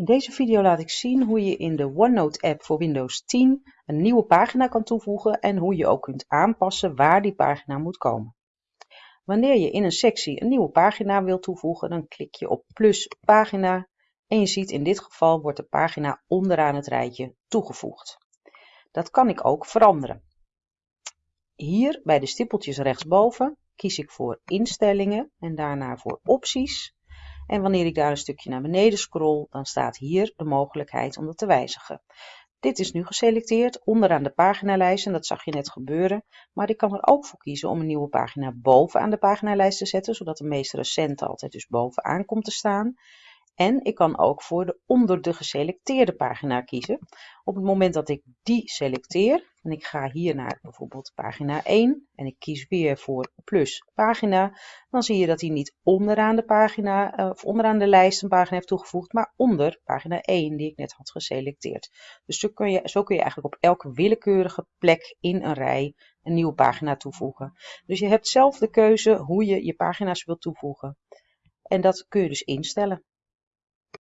In deze video laat ik zien hoe je in de OneNote app voor Windows 10 een nieuwe pagina kan toevoegen en hoe je ook kunt aanpassen waar die pagina moet komen. Wanneer je in een sectie een nieuwe pagina wilt toevoegen, dan klik je op plus pagina en je ziet in dit geval wordt de pagina onderaan het rijtje toegevoegd. Dat kan ik ook veranderen. Hier bij de stippeltjes rechtsboven kies ik voor instellingen en daarna voor opties en wanneer ik daar een stukje naar beneden scroll, dan staat hier de mogelijkheid om dat te wijzigen. Dit is nu geselecteerd onderaan de paginalijst en dat zag je net gebeuren. Maar ik kan er ook voor kiezen om een nieuwe pagina bovenaan de paginalijst te zetten, zodat de meest recente altijd dus bovenaan komt te staan. En ik kan ook voor de onder de geselecteerde pagina kiezen. Op het moment dat ik die selecteer en ik ga hier naar bijvoorbeeld pagina 1 en ik kies weer voor plus pagina, dan zie je dat hij niet onderaan de pagina eh, of onderaan de lijst een pagina heeft toegevoegd, maar onder pagina 1 die ik net had geselecteerd. Dus zo kun je, zo kun je eigenlijk op elke willekeurige plek in een rij een nieuwe pagina toevoegen. Dus je hebt zelf de keuze hoe je je pagina's wilt toevoegen. En dat kun je dus instellen.